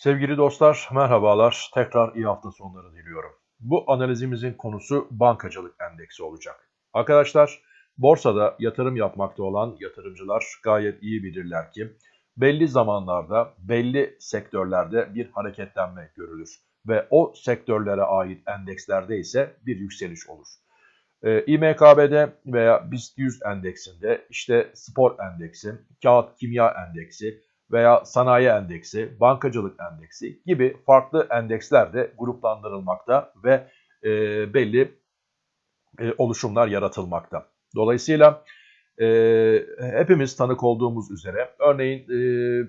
Sevgili dostlar, merhabalar. Tekrar iyi hafta sonları diliyorum. Bu analizimizin konusu bankacılık endeksi olacak. Arkadaşlar, borsada yatırım yapmakta olan yatırımcılar gayet iyi bilirler ki belli zamanlarda, belli sektörlerde bir hareketlenme görülür ve o sektörlere ait endekslerde ise bir yükseliş olur. E, İMKB'de veya BIST 100 endeksinde işte spor endeksi, kağıt kimya endeksi, veya sanayi endeksi, bankacılık endeksi gibi farklı endeksler de gruplandırılmakta ve e, belli e, oluşumlar yaratılmakta. Dolayısıyla e, hepimiz tanık olduğumuz üzere örneğin e,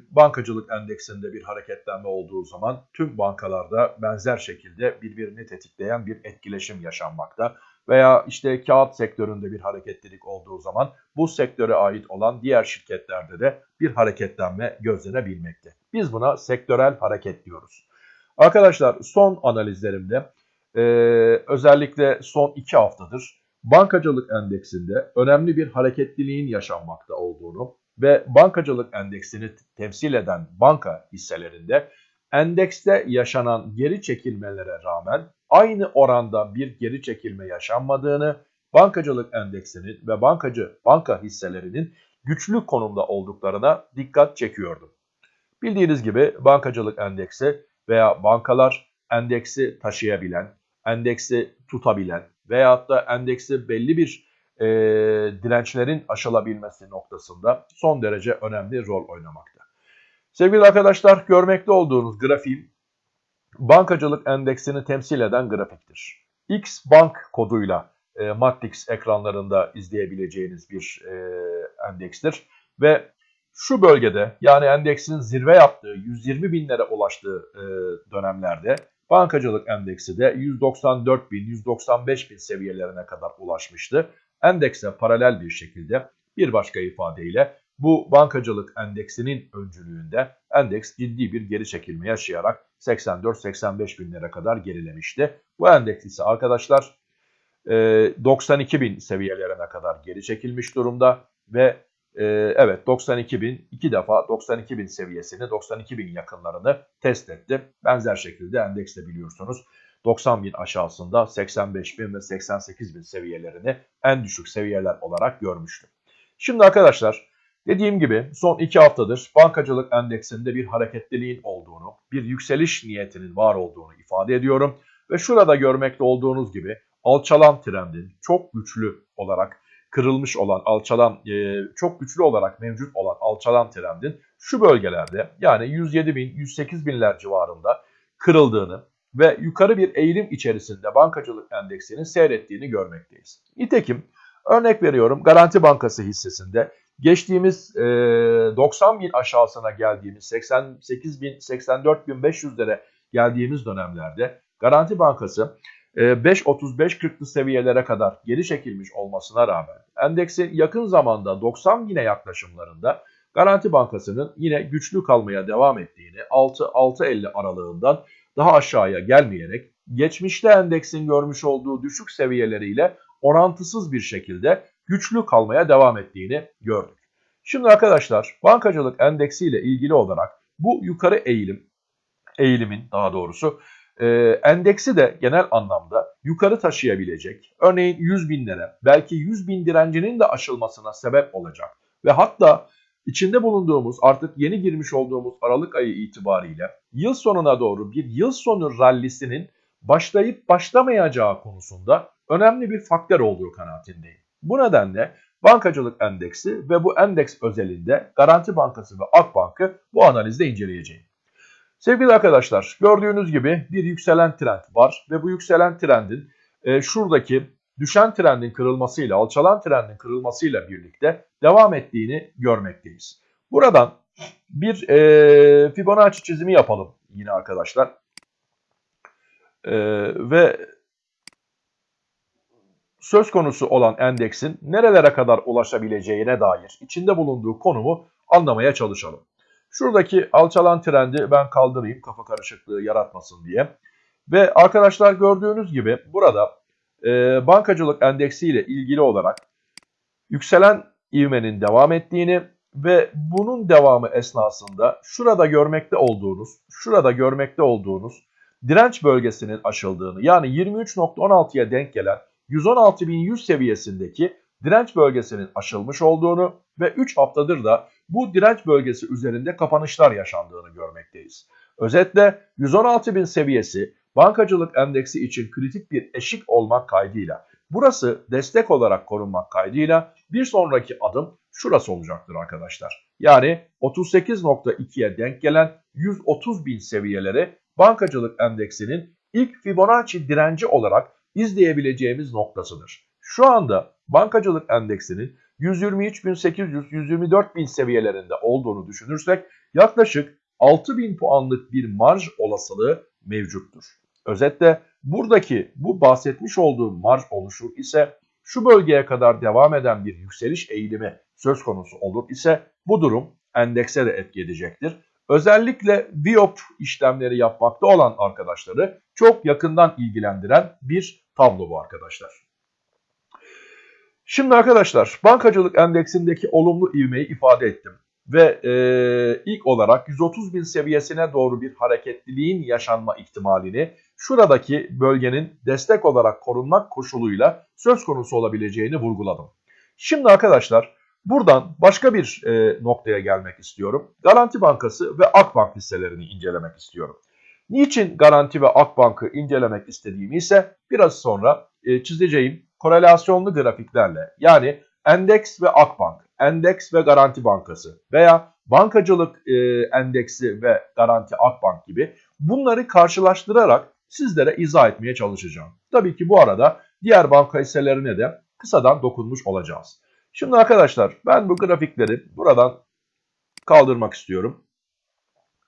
bankacılık endeksinde bir hareketlenme olduğu zaman tüm bankalarda benzer şekilde birbirini tetikleyen bir etkileşim yaşanmakta veya işte kağıt sektöründe bir hareketlilik olduğu zaman bu sektöre ait olan diğer şirketlerde de bir hareketlenme gözlenebilmekte. Biz buna sektörel hareket diyoruz. Arkadaşlar son analizlerimde e, özellikle son iki haftadır bankacılık endeksinde önemli bir hareketliliğin yaşanmakta olduğunu ve bankacılık endeksini temsil eden banka hisselerinde endekste yaşanan geri çekilmelere rağmen aynı oranda bir geri çekilme yaşanmadığını, bankacılık endeksinin ve bankacı banka hisselerinin güçlü konumda olduklarına dikkat çekiyordum. Bildiğiniz gibi bankacılık endeksi veya bankalar endeksi taşıyabilen, endeksi tutabilen veyahut da endeksi belli bir e, dirençlerin aşılabilmesi noktasında son derece önemli rol oynamakta. Sevgili arkadaşlar görmekte olduğunuz grafiğim bankacılık endeksini temsil eden grafiktir. X bank koduyla e, Matrix ekranlarında izleyebileceğiniz bir e, endekstir. Ve şu bölgede yani endeksin zirve yaptığı 120 binlere ulaştığı e, dönemlerde bankacılık endeksi de 194 bin, 195 bin seviyelerine kadar ulaşmıştı. Endekse paralel bir şekilde bir başka ifadeyle bu bankacılık endeksinin öncülüğünde endeks ciddi bir geri çekilme yaşayarak 84-85 binlere kadar gerilemişti. Bu endeks ise arkadaşlar 92 e, bin seviyelerine kadar geri çekilmiş durumda ve e, evet 92 bin iki defa 92 bin seviyesini 92 bin yakınlarını test etti. Benzer şekilde endeks de biliyorsunuz 90 bin aşağısında 85 bin ve 88 bin seviyelerini en düşük seviyeler olarak görmüştü. Şimdi arkadaşlar Dediğim gibi son iki haftadır bankacılık endeksinde bir hareketliliğin olduğunu, bir yükseliş niyetinin var olduğunu ifade ediyorum. Ve şurada görmekte olduğunuz gibi alçalan trendin çok güçlü olarak kırılmış olan alçalan, e, çok güçlü olarak mevcut olan alçalan trendin şu bölgelerde yani 107 bin, 108 binler civarında kırıldığını ve yukarı bir eğilim içerisinde bankacılık endeksinin seyrettiğini görmekteyiz. Nitekim örnek veriyorum Garanti Bankası hissesinde Geçtiğimiz e, 90 bin aşağısına geldiğimiz 88 bin 84 bin 500'lere geldiğimiz dönemlerde Garanti Bankası e, 5.35-40'lı seviyelere kadar geri çekilmiş olmasına rağmen endeksin yakın zamanda 90 bine yaklaşımlarında Garanti Bankası'nın yine güçlü kalmaya devam ettiğini 6-6.50 aralığından daha aşağıya gelmeyerek geçmişte endeksin görmüş olduğu düşük seviyeleriyle orantısız bir şekilde güçlü kalmaya devam ettiğini gördük. Şimdi arkadaşlar bankacılık endeksi ile ilgili olarak bu yukarı eğilim, eğilimin daha doğrusu e, endeksi de genel anlamda yukarı taşıyabilecek. Örneğin 100 binlere belki 100 bin direncinin de aşılmasına sebep olacak. Ve hatta içinde bulunduğumuz artık yeni girmiş olduğumuz Aralık ayı itibariyle yıl sonuna doğru bir yıl sonu rallisinin başlayıp başlamayacağı konusunda önemli bir faktör olduğu kanaatindeyim. Bu nedenle bankacılık endeksi ve bu endeks özelinde Garanti Bankası ve Akbank'ı bu analizde inceleyeceğim. Sevgili arkadaşlar gördüğünüz gibi bir yükselen trend var ve bu yükselen trendin e, şuradaki düşen trendin kırılmasıyla alçalan trendin kırılmasıyla birlikte devam ettiğini görmekteyiz. Buradan bir e, Fibonacci çizimi yapalım yine arkadaşlar. E, ve söz konusu olan endeksin nerelere kadar ulaşabileceğine dair içinde bulunduğu konumu anlamaya çalışalım. Şuradaki alçalan trendi ben kaldırayım kafa karışıklığı yaratmasın diye. Ve arkadaşlar gördüğünüz gibi burada e, bankacılık endeksi ile ilgili olarak yükselen ivmenin devam ettiğini ve bunun devamı esnasında şurada görmekte olduğunuz, şurada görmekte olduğunuz direnç bölgesinin aşıldığını yani 23.16'ya denk gelen 116.100 seviyesindeki direnç bölgesinin aşılmış olduğunu ve 3 haftadır da bu direnç bölgesi üzerinde kapanışlar yaşandığını görmekteyiz. Özetle 116.000 seviyesi bankacılık endeksi için kritik bir eşik olmak kaydıyla burası destek olarak korunmak kaydıyla bir sonraki adım şurası olacaktır arkadaşlar. Yani 38.2'ye denk gelen 130.000 seviyeleri bankacılık endeksinin ilk Fibonacci direnci olarak izleyebileceğimiz noktasıdır. Şu anda bankacılık endeksinin 123.800-124.000 seviyelerinde olduğunu düşünürsek yaklaşık 6.000 puanlık bir marj olasılığı mevcuttur. Özetle buradaki bu bahsetmiş olduğum marj oluşur ise şu bölgeye kadar devam eden bir yükseliş eğilimi söz konusu olur ise bu durum endekse de etki edecektir. Özellikle biop işlemleri yapmakta olan arkadaşları çok yakından ilgilendiren bir tablo bu arkadaşlar. Şimdi arkadaşlar bankacılık endeksindeki olumlu ivmeyi ifade ettim. Ve e, ilk olarak 130 bin seviyesine doğru bir hareketliliğin yaşanma ihtimalini şuradaki bölgenin destek olarak korunmak koşuluyla söz konusu olabileceğini vurguladım. Şimdi arkadaşlar buradan başka bir e, noktaya gelmek istiyorum. Garanti Bankası ve Akbank hisselerini incelemek istiyorum. Niçin Garanti ve Akbank'ı incelemek istediğimi ise biraz sonra e, çizeceğim korelasyonlu grafiklerle yani endeks ve Akbank, endeks ve Garanti Bankası veya bankacılık e, endeksi ve Garanti Akbank gibi bunları karşılaştırarak sizlere izah etmeye çalışacağım. Tabii ki bu arada diğer banka hisselerine de kısadan dokunmuş olacağız. Şimdi arkadaşlar ben bu grafikleri buradan kaldırmak istiyorum.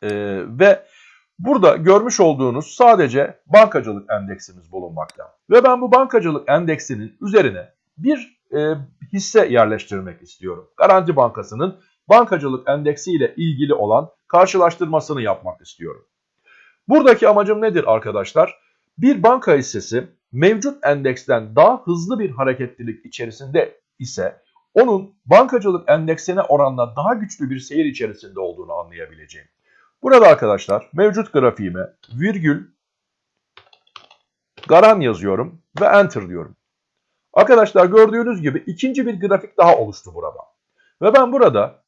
Ee, ve burada görmüş olduğunuz sadece bankacılık endeksimiz bulunmakta. Ve ben bu bankacılık endeksinin üzerine bir e, hisse yerleştirmek istiyorum. Garanti Bankası'nın bankacılık endeksi ile ilgili olan karşılaştırmasını yapmak istiyorum. Buradaki amacım nedir arkadaşlar? Bir banka hissesi mevcut endeksten daha hızlı bir hareketlilik içerisinde ise onun bankacılık endeksine oranla daha güçlü bir seyir içerisinde olduğunu anlayabileceğim. Burada arkadaşlar mevcut grafiğime virgül garan yazıyorum ve enter diyorum. Arkadaşlar gördüğünüz gibi ikinci bir grafik daha oluştu burada. Ve ben burada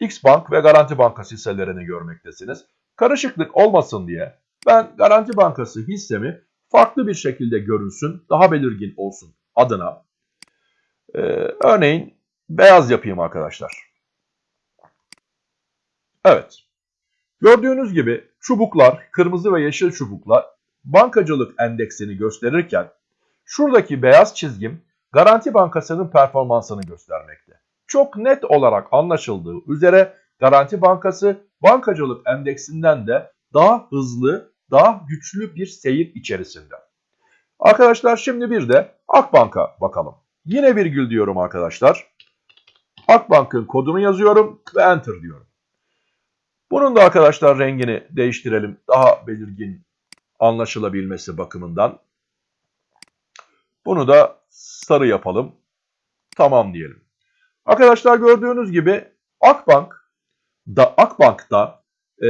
X Bank ve Garanti Bankası hisselerini görmektesiniz. Karışıklık olmasın diye ben Garanti Bankası hissemi farklı bir şekilde görünsün, daha belirgin olsun adına. Ee, örneğin beyaz yapayım arkadaşlar. Evet. Gördüğünüz gibi çubuklar, kırmızı ve yeşil çubuklar bankacılık endeksini gösterirken şuradaki beyaz çizgim Garanti Bankası'nın performansını göstermekte. Çok net olarak anlaşıldığı üzere Garanti Bankası bankacılık endeksinden de daha hızlı, daha güçlü bir seyir içerisinde. Arkadaşlar şimdi bir de Akbank'a bakalım. Yine virgül diyorum arkadaşlar. Akbank'ın kodunu yazıyorum ve enter diyorum. Bunun da arkadaşlar rengini değiştirelim. Daha belirgin anlaşılabilmesi bakımından. Bunu da sarı yapalım. Tamam diyelim. Arkadaşlar gördüğünüz gibi Akbank da Akbank'ta e,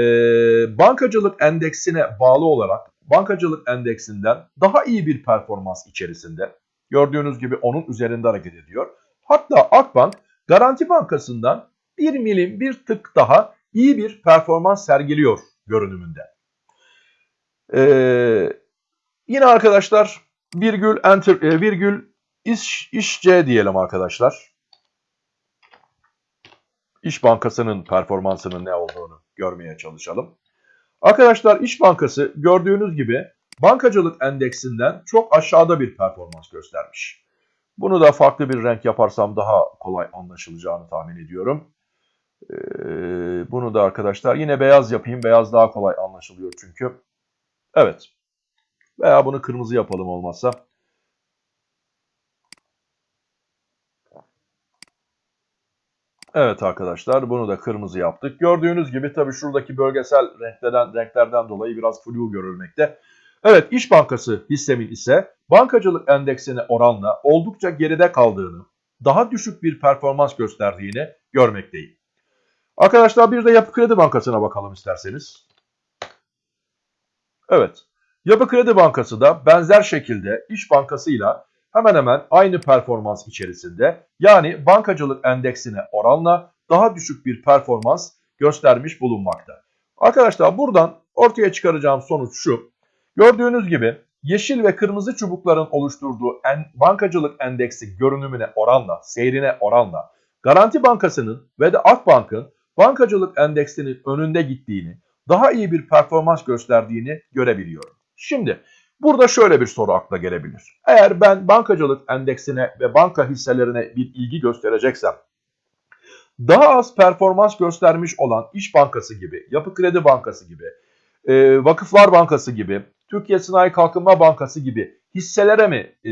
bankacılık endeksine bağlı olarak bankacılık endeksinden daha iyi bir performans içerisinde. Gördüğünüz gibi onun üzerinde hareket ediyor. Hatta Akbank Garanti Bankası'ndan bir milim bir tık daha iyi bir performans sergiliyor görünümünde. Ee, yine arkadaşlar virgül enter e, virgül iş, işce diyelim arkadaşlar. İş Bankası'nın performansının ne olduğunu görmeye çalışalım. Arkadaşlar İş Bankası gördüğünüz gibi bankacılık endeksinden çok aşağıda bir performans göstermiş. Bunu da farklı bir renk yaparsam daha kolay anlaşılacağını tahmin ediyorum. Ee, bunu da arkadaşlar yine beyaz yapayım. Beyaz daha kolay anlaşılıyor çünkü. Evet. Veya bunu kırmızı yapalım olmazsa. Evet arkadaşlar bunu da kırmızı yaptık. Gördüğünüz gibi tabii şuradaki bölgesel renklerden, renklerden dolayı biraz flu görülmekte. Evet İş Bankası hissemin ise bankacılık endeksine oranla oldukça geride kaldığını, daha düşük bir performans gösterdiğini görmekteyim. Arkadaşlar bir de Yapı Kredi Bankası'na bakalım isterseniz. Evet. Yapı Kredi Bankası da benzer şekilde İş Bankası'yla hemen hemen aynı performans içerisinde yani bankacılık endeksine oranla daha düşük bir performans göstermiş bulunmakta. Arkadaşlar buradan ortaya çıkaracağım sonuç şu. Gördüğünüz gibi yeşil ve kırmızı çubukların oluşturduğu en, bankacılık endeksi görünümüne oranla, seyrine oranla Garanti Bankası'nın ve de Akbank'ın bankacılık endeksinin önünde gittiğini, daha iyi bir performans gösterdiğini görebiliyorum. Şimdi burada şöyle bir soru akla gelebilir. Eğer ben bankacılık endeksine ve banka hisselerine bir ilgi göstereceksem, daha az performans göstermiş olan İş Bankası gibi, Yapı Kredi Bankası gibi, e, Vakıflar Bankası gibi, Türkiye Sanayi Kalkınma Bankası gibi hisselere mi e,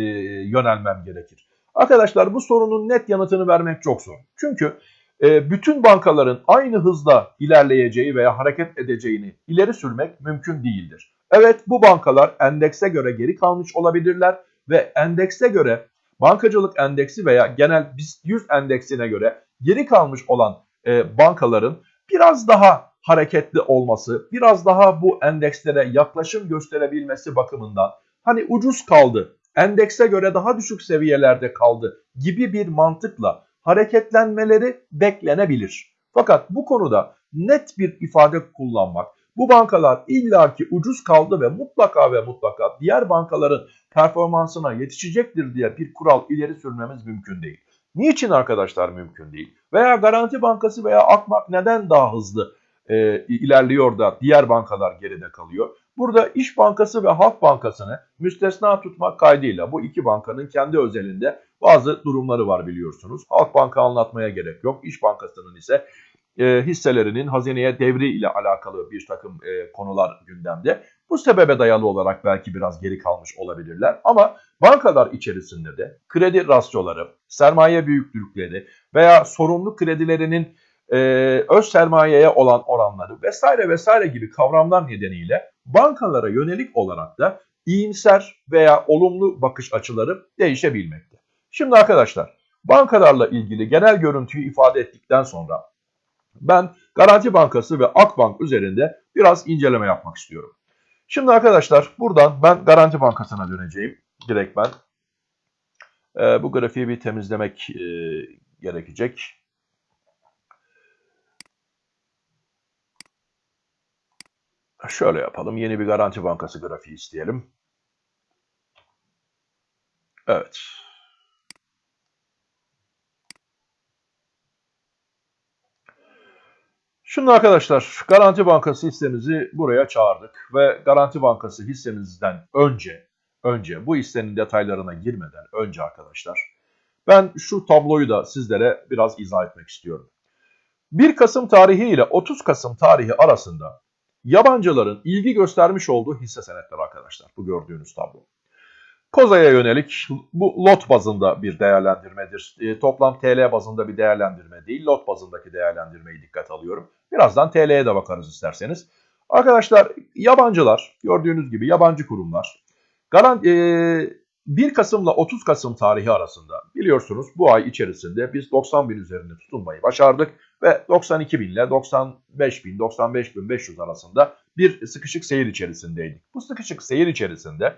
yönelmem gerekir? Arkadaşlar bu sorunun net yanıtını vermek çok zor. Çünkü e, bütün bankaların aynı hızla ilerleyeceği veya hareket edeceğini ileri sürmek mümkün değildir. Evet bu bankalar endekse göre geri kalmış olabilirler ve endekse göre bankacılık endeksi veya genel BIST 100 endeksine göre geri kalmış olan e, bankaların biraz daha hareketli olması, biraz daha bu endekslere yaklaşım gösterebilmesi bakımından hani ucuz kaldı, endekse göre daha düşük seviyelerde kaldı gibi bir mantıkla hareketlenmeleri beklenebilir. Fakat bu konuda net bir ifade kullanmak, bu bankalar illaki ucuz kaldı ve mutlaka ve mutlaka diğer bankaların performansına yetişecektir diye bir kural ileri sürmemiz mümkün değil. Niçin arkadaşlar mümkün değil? Veya Garanti Bankası veya Akmak neden daha hızlı e, ilerliyor da diğer bankalar geride kalıyor? Burada İş Bankası ve Halk Bankası'nı müstesna tutmak kaydıyla bu iki bankanın kendi özelinde bazı durumları var biliyorsunuz. Halk Banka anlatmaya gerek yok. İş Bankası'nın ise e, hisselerinin hazineye devri ile alakalı bir takım e, konular gündemde. Bu sebebe dayalı olarak belki biraz geri kalmış olabilirler ama bankalar içerisinde de kredi rasyoları, sermaye büyüklükleri veya sorumlu kredilerinin e, öz sermayeye olan oranları vesaire vesaire gibi kavramlar nedeniyle bankalara yönelik olarak da iyimser veya olumlu bakış açıları değişebilmekte. Şimdi arkadaşlar bankalarla ilgili genel görüntüyü ifade ettikten sonra ben Garanti Bankası ve Akbank üzerinde biraz inceleme yapmak istiyorum. Şimdi arkadaşlar buradan ben Garanti Bankası'na döneceğim. Direkt ben. Ee, bu grafiği bir temizlemek e, gerekecek. Şöyle yapalım. Yeni bir Garanti Bankası grafiği isteyelim. Evet. Şimdi arkadaşlar Garanti Bankası hissemizi buraya çağırdık ve Garanti Bankası hissemizden önce önce bu hissenin detaylarına girmeden önce arkadaşlar ben şu tabloyu da sizlere biraz izah etmek istiyorum. 1 Kasım tarihi ile 30 Kasım tarihi arasında yabancıların ilgi göstermiş olduğu hisse senetleri arkadaşlar bu gördüğünüz tablo. Koza'ya yönelik bu lot bazında bir değerlendirmedir. E, toplam TL bazında bir değerlendirme değil, lot bazındaki değerlendirmeyi dikkat alıyorum. Birazdan TL'ye de bakarız isterseniz. Arkadaşlar yabancılar, gördüğünüz gibi yabancı kurumlar. Garan, e, 1 Kasım ile 30 Kasım tarihi arasında biliyorsunuz bu ay içerisinde biz 90 bin üzerinde tutunmayı başardık. Ve 92 bin ile 95 bin, 95 bin 500 arasında bir sıkışık seyir içerisindeydik. Bu sıkışık seyir içerisinde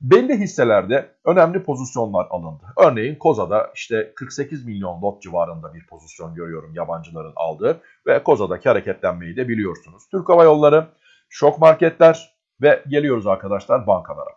belli hisselerde önemli pozisyonlar alındı. Örneğin Koza'da işte 48 milyon lot civarında bir pozisyon görüyorum yabancıların aldığı ve Koza'daki hareketlenmeyi de biliyorsunuz. Türk Hava Yolları, şok marketler ve geliyoruz arkadaşlar bankalara.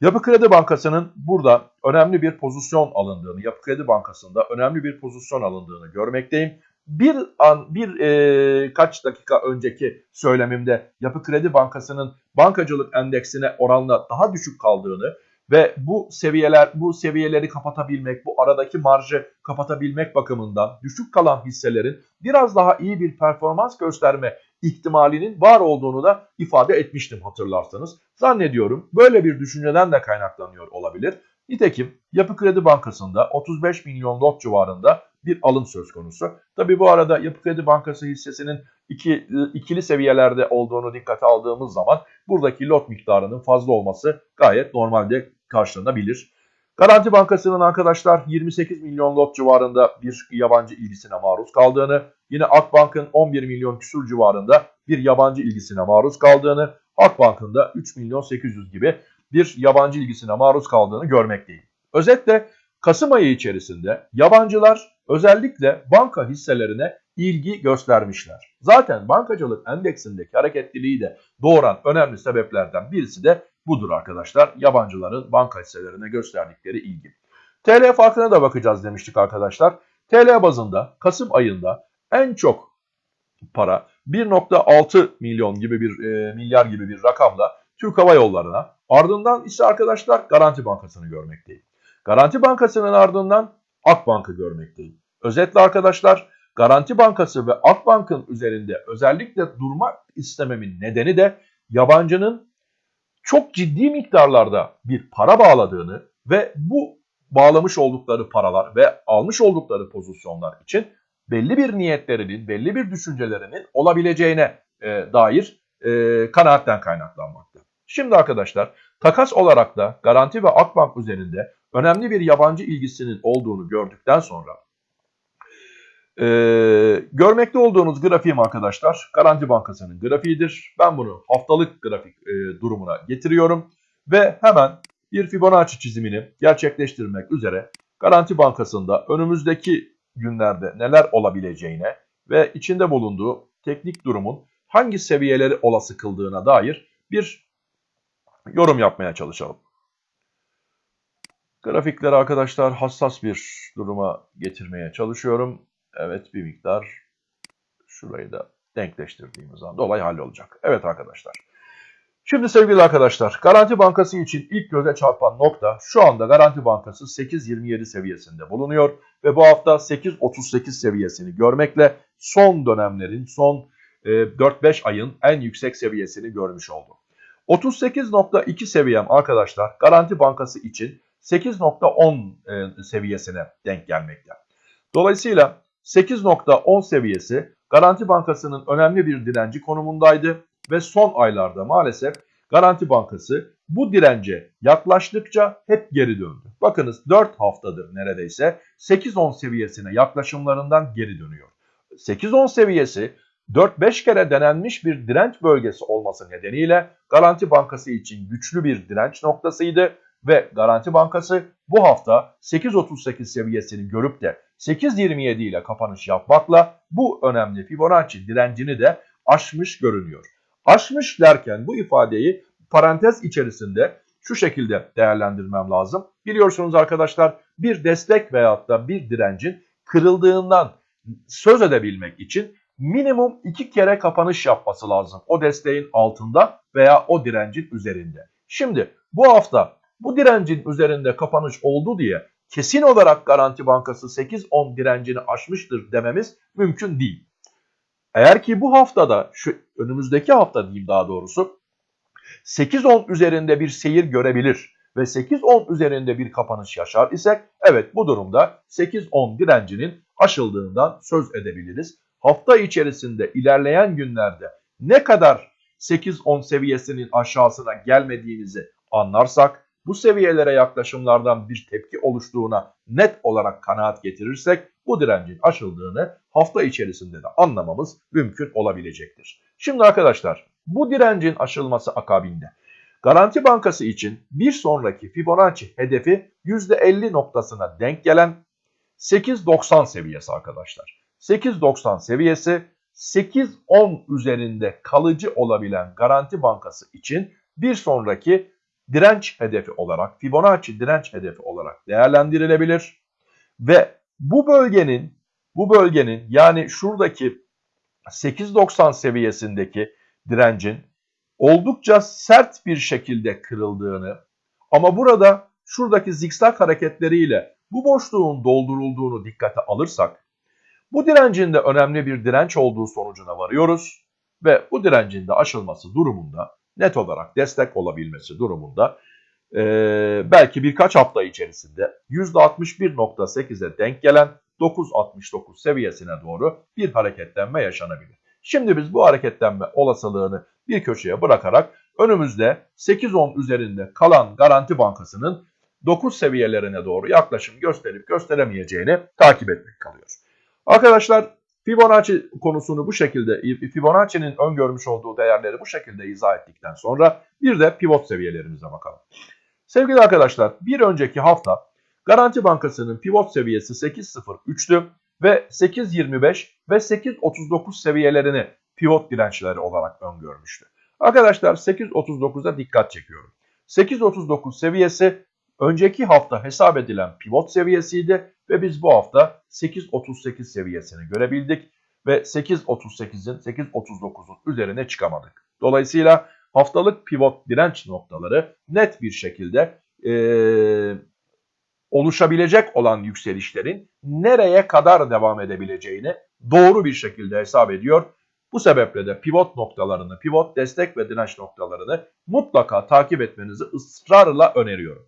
Yapı Kredi Bankası'nın burada önemli bir pozisyon alındığını, Yapı Kredi Bankası'nda önemli bir pozisyon alındığını görmekteyim bir an bir e, kaç dakika önceki söylemimde Yapı Kredi Bankası'nın bankacılık endeksine oranla daha düşük kaldığını ve bu seviyeler bu seviyeleri kapatabilmek, bu aradaki marjı kapatabilmek bakımından düşük kalan hisselerin biraz daha iyi bir performans gösterme ihtimalinin var olduğunu da ifade etmiştim hatırlarsanız. Zannediyorum böyle bir düşünceden de kaynaklanıyor olabilir. Nitekim Yapı Kredi Bankası'nda 35 milyon lot civarında bir alım söz konusu. Tabi bu arada Yapı Kredi Bankası hissesinin iki, ikili seviyelerde olduğunu dikkate aldığımız zaman buradaki lot miktarının fazla olması gayet normalde karşılanabilir. Garanti Bankası'nın arkadaşlar 28 milyon lot civarında bir yabancı ilgisine maruz kaldığını, yine Akbank'ın 11 milyon küsur civarında bir yabancı ilgisine maruz kaldığını, Akbank'ın da 3 milyon 800 gibi bir yabancı ilgisine maruz kaldığını görmekteyim. Özetle Kasım ayı içerisinde yabancılar özellikle banka hisselerine ilgi göstermişler. Zaten bankacılık endeksindeki hareketliliği de doğuran önemli sebeplerden birisi de budur arkadaşlar. Yabancıların banka hisselerine gösterdikleri ilgi. TL farkına da bakacağız demiştik arkadaşlar. TL bazında Kasım ayında en çok para 1.6 milyon gibi bir e, milyar gibi bir rakamla Türk Hava Yolları'na ardından ise arkadaşlar Garanti Bankası'nı görmekteyim. Garanti Bankası'nın ardından Akbank'ı görmekteyim. Özetle arkadaşlar Garanti Bankası ve Akbank'ın üzerinde özellikle durmak istememin nedeni de yabancının çok ciddi miktarlarda bir para bağladığını ve bu bağlamış oldukları paralar ve almış oldukları pozisyonlar için belli bir niyetlerinin, belli bir düşüncelerinin olabileceğine e, dair e, kanaatten kaynaklanmakta. Şimdi arkadaşlar takas olarak da Garanti ve Akbank üzerinde önemli bir yabancı ilgisinin olduğunu gördükten sonra ee, görmekte olduğunuz grafiğim arkadaşlar Garanti Bankası'nın grafiğidir. Ben bunu haftalık grafik e, durumuna getiriyorum ve hemen bir Fibonacci çizimini gerçekleştirmek üzere Garanti Bankası'nda önümüzdeki günlerde neler olabileceğine ve içinde bulunduğu teknik durumun hangi seviyeleri olası kıldığına dair bir yorum yapmaya çalışalım. Grafikleri arkadaşlar hassas bir duruma getirmeye çalışıyorum. Evet bir miktar şurayı da denkleştirdiğimiz anda olay hallolacak. Evet arkadaşlar. Şimdi sevgili arkadaşlar Garanti Bankası için ilk göze çarpan nokta şu anda Garanti Bankası 8.27 seviyesinde bulunuyor ve bu hafta 8.38 seviyesini görmekle son dönemlerin son e, 4-5 ayın en yüksek seviyesini görmüş oldu. 38.2 seviyem arkadaşlar Garanti Bankası için 8.10 e, seviyesine denk gelmekte. Dolayısıyla 8.10 seviyesi Garanti Bankası'nın önemli bir direnci konumundaydı ve son aylarda maalesef Garanti Bankası bu dirence yaklaştıkça hep geri döndü. Bakınız 4 haftadır neredeyse 8-10 seviyesine yaklaşımlarından geri dönüyor. 8-10 seviyesi 4-5 kere denenmiş bir direnç bölgesi olması nedeniyle Garanti Bankası için güçlü bir direnç noktasıydı ve Garanti Bankası bu hafta 8.38 seviyesini görüp de 8.27 ile kapanış yapmakla bu önemli Fibonacci direncini de aşmış görünüyor. Aşmış derken bu ifadeyi parantez içerisinde şu şekilde değerlendirmem lazım. Biliyorsunuz arkadaşlar bir destek veyahut da bir direncin kırıldığından söz edebilmek için minimum iki kere kapanış yapması lazım. O desteğin altında veya o direncin üzerinde. Şimdi bu hafta bu direncin üzerinde kapanış oldu diye kesin olarak Garanti Bankası 8-10 direncini aşmıştır dememiz mümkün değil. Eğer ki bu haftada, şu önümüzdeki hafta diyeyim daha doğrusu, 8-10 üzerinde bir seyir görebilir ve 8-10 üzerinde bir kapanış yaşar isek, evet bu durumda 8-10 direncinin aşıldığından söz edebiliriz. Hafta içerisinde ilerleyen günlerde ne kadar 8-10 seviyesinin aşağısına gelmediğimizi anlarsak, bu seviyelere yaklaşımlardan bir tepki oluştuğuna net olarak kanaat getirirsek bu direncin aşıldığını hafta içerisinde de anlamamız mümkün olabilecektir. Şimdi arkadaşlar bu direncin aşılması akabinde Garanti Bankası için bir sonraki Fibonacci hedefi %50 noktasına denk gelen 8.90 seviyesi arkadaşlar. 8.90 seviyesi 8.10 üzerinde kalıcı olabilen Garanti Bankası için bir sonraki direnç hedefi olarak, Fibonacci direnç hedefi olarak değerlendirilebilir. Ve bu bölgenin bu bölgenin yani şuradaki 8.90 seviyesindeki direncin oldukça sert bir şekilde kırıldığını ama burada şuradaki zikzak hareketleriyle bu boşluğun doldurulduğunu dikkate alırsak bu direncin de önemli bir direnç olduğu sonucuna varıyoruz ve bu direncin de aşılması durumunda net olarak destek olabilmesi durumunda e, belki birkaç hafta içerisinde %61.8'e denk gelen 9.69 seviyesine doğru bir hareketlenme yaşanabilir. Şimdi biz bu hareketlenme olasılığını bir köşeye bırakarak önümüzde 8-10 üzerinde kalan Garanti Bankası'nın 9 seviyelerine doğru yaklaşım gösterip gösteremeyeceğini takip etmek kalıyor. Arkadaşlar Fibonacci konusunu bu şekilde, Fibonacci'nin öngörmüş olduğu değerleri bu şekilde izah ettikten sonra bir de pivot seviyelerimize bakalım. Sevgili arkadaşlar bir önceki hafta Garanti Bankası'nın pivot seviyesi 8.03'tü ve 8.25 ve 8.39 seviyelerini pivot dirençleri olarak öngörmüştü. Arkadaşlar 8.39'a dikkat çekiyorum. 8.39 seviyesi önceki hafta hesap edilen pivot seviyesiydi ve biz bu hafta 8.38 seviyesini görebildik ve 8.38'in 8.39'un üzerine çıkamadık. Dolayısıyla haftalık pivot direnç noktaları net bir şekilde ee, oluşabilecek olan yükselişlerin nereye kadar devam edebileceğini doğru bir şekilde hesap ediyor. Bu sebeple de pivot noktalarını, pivot destek ve direnç noktalarını mutlaka takip etmenizi ısrarla öneriyorum.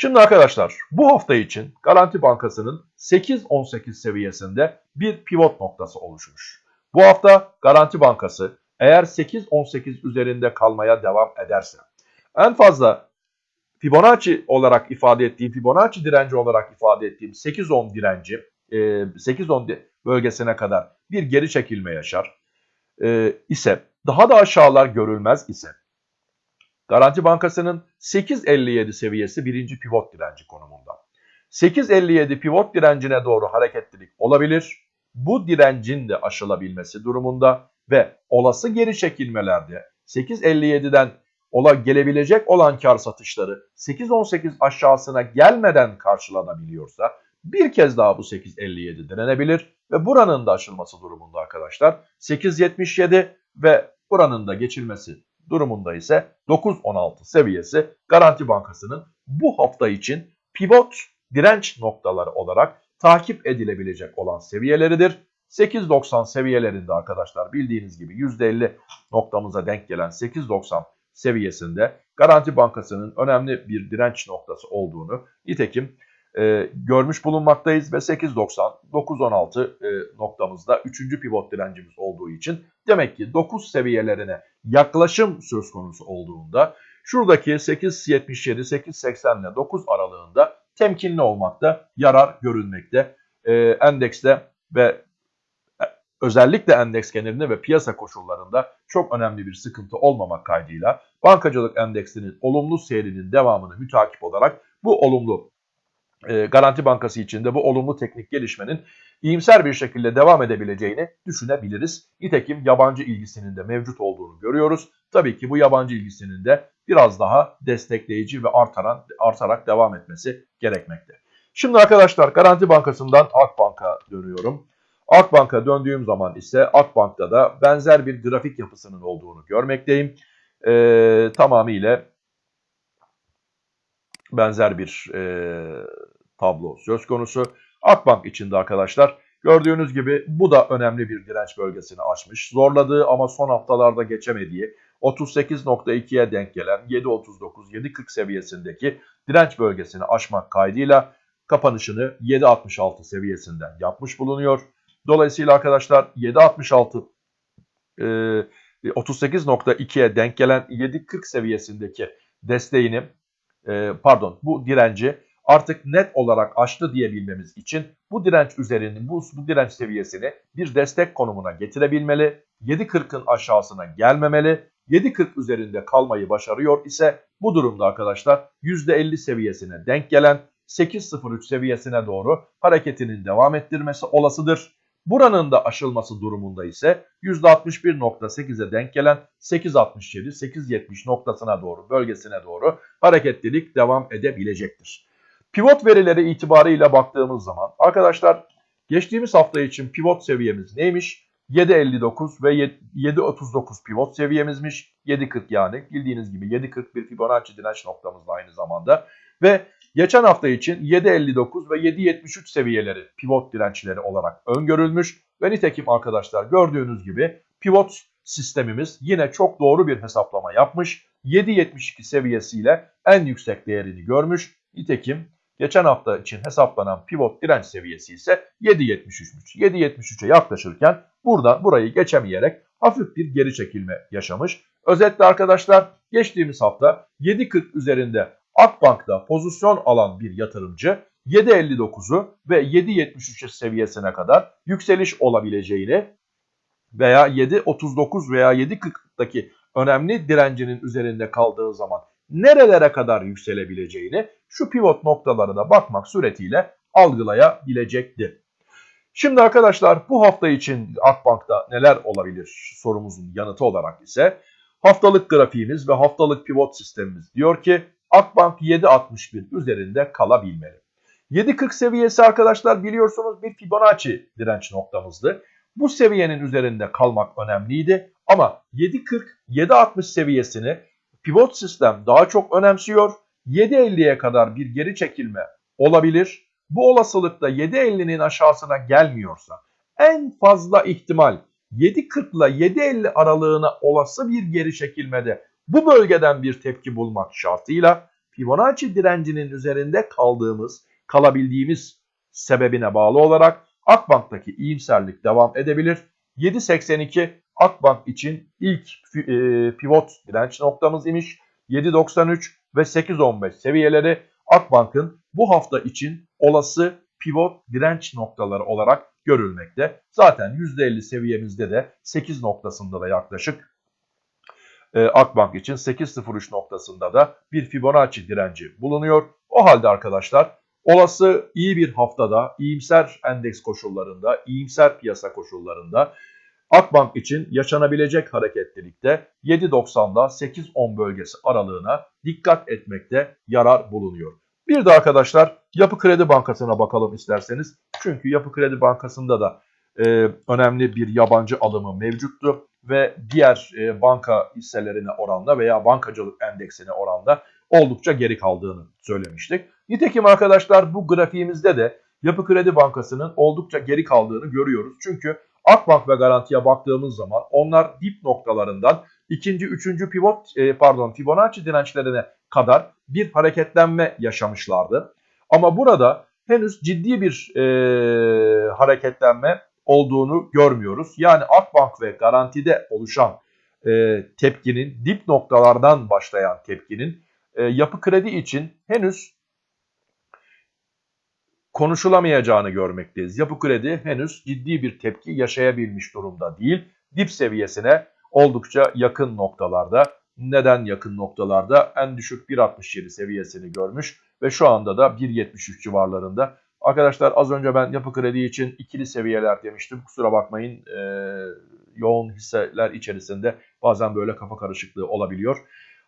Şimdi arkadaşlar bu hafta için Garanti Bankası'nın 8-18 seviyesinde bir pivot noktası oluşmuş. Bu hafta Garanti Bankası eğer 8-18 üzerinde kalmaya devam ederse en fazla Fibonacci olarak ifade ettiğim, Fibonacci direnci olarak ifade ettiğim 8-10 direnci, 8-10 e, bölgesine kadar bir geri çekilme yaşar e, ise, daha da aşağılar görülmez ise, Garanti Bankası'nın 8.57 seviyesi birinci pivot direnci konumunda. 8.57 pivot direncine doğru hareketlilik olabilir. Bu direncin de aşılabilmesi durumunda ve olası geri çekilmelerde 8.57'den ola gelebilecek olan kar satışları 8.18 aşağısına gelmeden karşılanabiliyorsa bir kez daha bu 8.57 denenebilir ve buranın da aşılması durumunda arkadaşlar 8.77 ve buranın da geçilmesi durumunda ise 9.16 seviyesi Garanti Bankası'nın bu hafta için pivot direnç noktaları olarak takip edilebilecek olan seviyeleridir. 8.90 seviyelerinde arkadaşlar bildiğiniz gibi %50 noktamıza denk gelen 8.90 seviyesinde Garanti Bankası'nın önemli bir direnç noktası olduğunu nitekim e, görmüş bulunmaktayız ve 8.90 9.16 e, noktamızda 3. pivot direncimiz olduğu için demek ki 9 seviyelerine yaklaşım söz konusu olduğunda şuradaki 8.77 8.80 ile 9 aralığında temkinli olmakta yarar görülmekte. E, endekste ve özellikle endeks genelinde ve piyasa koşullarında çok önemli bir sıkıntı olmamak kaydıyla bankacılık endeksinin olumlu seyrinin devamını mütakip olarak bu olumlu e, Garanti Bankası içinde bu olumlu teknik gelişmenin iyimser bir şekilde devam edebileceğini düşünebiliriz. Nitekim yabancı ilgisinin de mevcut olduğunu görüyoruz. Tabii ki bu yabancı ilgisinin de biraz daha destekleyici ve artaran, artarak devam etmesi gerekmekte. Şimdi arkadaşlar Garanti Bankası'ndan Akbank'a dönüyorum. Akbank'a döndüğüm zaman ise Akbank'ta da benzer bir grafik yapısının olduğunu görmekteyim. Ee, tamamıyla benzer bir e, tablo söz konusu. Akbank içinde arkadaşlar gördüğünüz gibi bu da önemli bir direnç bölgesini aşmış. Zorladığı ama son haftalarda geçemediği 38.2'ye denk gelen 7.39-7.40 seviyesindeki direnç bölgesini aşmak kaydıyla kapanışını 7.66 seviyesinden yapmış bulunuyor. Dolayısıyla arkadaşlar 7.66 e, 38.2'ye denk gelen 7.40 seviyesindeki desteğini e, pardon bu direnci artık net olarak aştı diyebilmemiz için bu direnç üzerinin bu, bu direnç seviyesini bir destek konumuna getirebilmeli. 7.40'ın aşağısına gelmemeli. 7.40 üzerinde kalmayı başarıyor ise bu durumda arkadaşlar %50 seviyesine denk gelen 8.03 seviyesine doğru hareketinin devam ettirmesi olasıdır. Buranın da aşılması durumunda ise %61.8'e denk gelen 8.67-8.70 noktasına doğru, bölgesine doğru hareketlilik devam edebilecektir. Pivot verileri itibarıyla baktığımız zaman arkadaşlar geçtiğimiz hafta için pivot seviyemiz neymiş? 7.59 ve 7.39 pivot seviyemizmiş. 7.40 yani bildiğiniz gibi 7.40 bir Fibonacci direnç noktamız da aynı zamanda. Ve Geçen hafta için 7.59 ve 7.73 seviyeleri pivot dirençleri olarak öngörülmüş ve nitekim arkadaşlar gördüğünüz gibi pivot sistemimiz yine çok doğru bir hesaplama yapmış. 7.72 seviyesiyle en yüksek değerini görmüş. Nitekim geçen hafta için hesaplanan pivot direnç seviyesi ise 7.73'müş. 7.73'e yaklaşırken burada burayı geçemeyerek hafif bir geri çekilme yaşamış. Özetle arkadaşlar geçtiğimiz hafta 7.40 üzerinde Akbank'ta pozisyon alan bir yatırımcı 7.59'u ve 7.73 seviyesine kadar yükseliş olabileceğini veya 7.39 veya 7.40'daki önemli direncinin üzerinde kaldığı zaman nerelere kadar yükselebileceğini şu pivot noktalarına bakmak suretiyle algılayabilecekti. Şimdi arkadaşlar bu hafta için Akbank'ta neler olabilir sorumuzun yanıtı olarak ise haftalık grafiğimiz ve haftalık pivot sistemimiz diyor ki Akbank 7.61 üzerinde kalabilmeli. 7.40 seviyesi arkadaşlar biliyorsunuz bir Fibonacci direnç noktamızdı. Bu seviyenin üzerinde kalmak önemliydi ama 7.40 7.60 seviyesini pivot sistem daha çok önemsiyor. 7.50'ye kadar bir geri çekilme olabilir. Bu olasılıkta 7.50'nin aşağısına gelmiyorsa en fazla ihtimal 7.40 ile 7.50 aralığına olası bir geri çekilmede bu bölgeden bir tepki bulmak şartıyla Fibonacci direncinin üzerinde kaldığımız, kalabildiğimiz sebebine bağlı olarak Akbank'taki iyimserlik devam edebilir. 7.82 Akbank için ilk e, pivot direnç noktamız imiş. 7.93 ve 8.15 seviyeleri Akbank'ın bu hafta için olası pivot direnç noktaları olarak görülmekte. Zaten %50 seviyemizde de 8 noktasında da yaklaşık e, Akbank için 8.03 noktasında da bir Fibonacci direnci bulunuyor. O halde arkadaşlar olası iyi bir haftada iyimser endeks koşullarında, iyimser piyasa koşullarında Akbank için yaşanabilecek hareketlilikte 7.90'da 8.10 bölgesi aralığına dikkat etmekte yarar bulunuyor. Bir de arkadaşlar Yapı Kredi Bankası'na bakalım isterseniz. Çünkü Yapı Kredi Bankası'nda da e, önemli bir yabancı alımı mevcuttu ve diğer e, banka hisselerine oranla veya bankacılık endeksine oranla oldukça geri kaldığını söylemiştik. Nitekim arkadaşlar bu grafiğimizde de Yapı Kredi Bankası'nın oldukça geri kaldığını görüyoruz. Çünkü Akbank ve Garanti'ye baktığımız zaman onlar dip noktalarından ikinci, üçüncü pivot e, pardon Fibonacci dirençlerine kadar bir hareketlenme yaşamışlardı. Ama burada henüz ciddi bir e, hareketlenme olduğunu görmüyoruz. Yani Akbank ve Garanti'de oluşan e, tepkinin dip noktalardan başlayan tepkinin e, yapı kredi için henüz konuşulamayacağını görmekteyiz. Yapı kredi henüz ciddi bir tepki yaşayabilmiş durumda değil. Dip seviyesine oldukça yakın noktalarda. Neden yakın noktalarda? En düşük 1.67 seviyesini görmüş ve şu anda da 1.73 civarlarında. Arkadaşlar az önce ben yapı kredi için ikili seviyeler demiştim. Kusura bakmayın e, yoğun hisseler içerisinde bazen böyle kafa karışıklığı olabiliyor.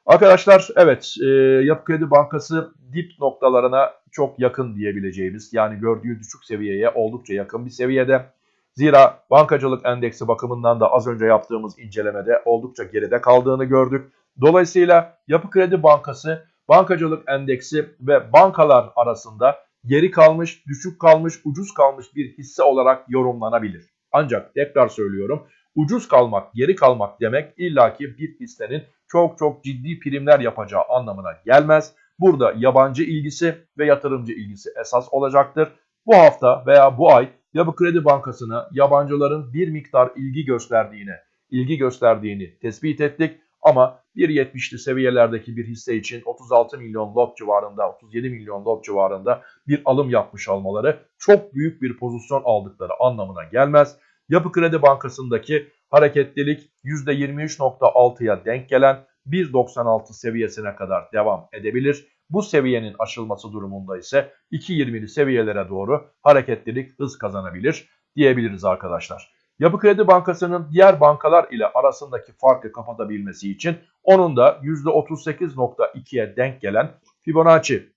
Arkadaşlar evet e, Yapı Kredi Bankası dip noktalarına çok yakın diyebileceğimiz yani gördüğü düşük seviyeye oldukça yakın bir seviyede. Zira bankacılık endeksi bakımından da az önce yaptığımız incelemede oldukça geride kaldığını gördük. Dolayısıyla Yapı Kredi Bankası bankacılık endeksi ve bankalar arasında geri kalmış, düşük kalmış, ucuz kalmış bir hisse olarak yorumlanabilir. Ancak tekrar söylüyorum ucuz kalmak, geri kalmak demek illaki bir hissenin çok çok ciddi primler yapacağı anlamına gelmez. Burada yabancı ilgisi ve yatırımcı ilgisi esas olacaktır. Bu hafta veya bu ay Yapı Kredi Bankası'na yabancıların bir miktar ilgi gösterdiğine, ilgi gösterdiğini tespit ettik. Ama 1.70'li seviyelerdeki bir hisse için 36 milyon lot civarında, 37 milyon lot civarında bir alım yapmış olmaları çok büyük bir pozisyon aldıkları anlamına gelmez. Yapı Kredi Bankası'ndaki hareketlilik %23.6'ya denk gelen 1.96 seviyesine kadar devam edebilir. Bu seviyenin aşılması durumunda ise 2.20'li seviyelere doğru hareketlilik hız kazanabilir diyebiliriz arkadaşlar. Yapı Kredi Bankası'nın diğer bankalar ile arasındaki farkı kapatabilmesi için onun da %38.2'ye denk gelen Fibonacci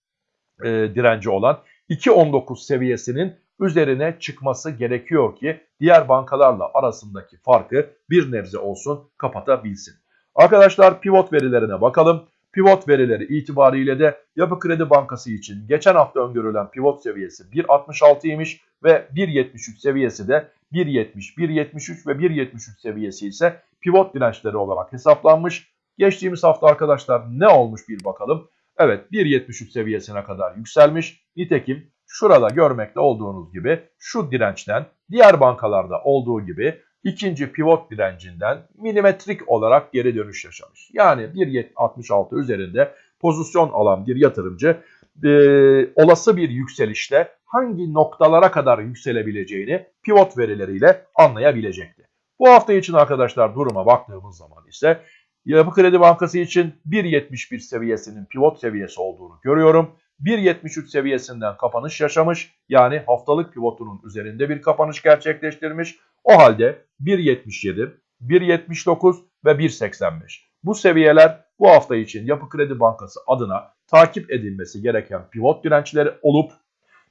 e, direnci olan 2.19 seviyesinin üzerine çıkması gerekiyor ki diğer bankalarla arasındaki farkı bir nebze olsun kapatabilsin. Arkadaşlar pivot verilerine bakalım. Pivot verileri itibariyle de Yapı Kredi Bankası için geçen hafta öngörülen pivot seviyesi 1.66 imiş ve 1.73 seviyesi de 1.70, 1.73 ve 1.73 seviyesi ise pivot dirençleri olarak hesaplanmış. Geçtiğimiz hafta arkadaşlar ne olmuş bir bakalım. Evet 1.73 seviyesine kadar yükselmiş. Nitekim şurada görmekte olduğunuz gibi şu dirençten diğer bankalarda olduğu gibi ikinci pivot direncinden milimetrik olarak geri dönüş yaşamış. Yani 1.66 üzerinde pozisyon alan bir yatırımcı e, olası bir yükselişte hangi noktalara kadar yükselebileceğini pivot verileriyle anlayabilecekti. Bu hafta için arkadaşlar duruma baktığımız zaman ise Yapı Kredi Bankası için 1.71 seviyesinin pivot seviyesi olduğunu görüyorum. 1.73 seviyesinden kapanış yaşamış. Yani haftalık pivotunun üzerinde bir kapanış gerçekleştirmiş. O halde 1.77, 1.79 ve 1.85. Bu seviyeler bu hafta için Yapı Kredi Bankası adına takip edilmesi gereken pivot dirençleri olup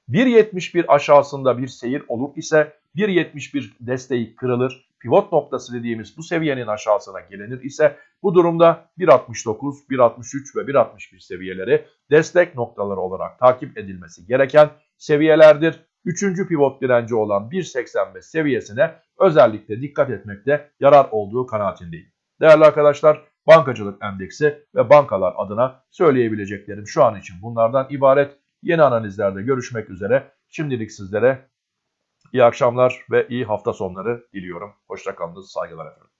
1.71 aşağısında bir seyir olur ise 1.71 desteği kırılır. Pivot noktası dediğimiz bu seviyenin aşağısına gelinir ise bu durumda 1.69, 1.63 ve 1.61 seviyeleri destek noktaları olarak takip edilmesi gereken seviyelerdir. Üçüncü pivot direnci olan 1.85 seviyesine özellikle dikkat etmekte yarar olduğu kanaatindeyim. Değerli arkadaşlar bankacılık endeksi ve bankalar adına söyleyebileceklerim şu an için bunlardan ibaret. Yeni analizlerde görüşmek üzere. Şimdilik sizlere iyi akşamlar ve iyi hafta sonları diliyorum. Hoşçakalınız, saygılar efendim.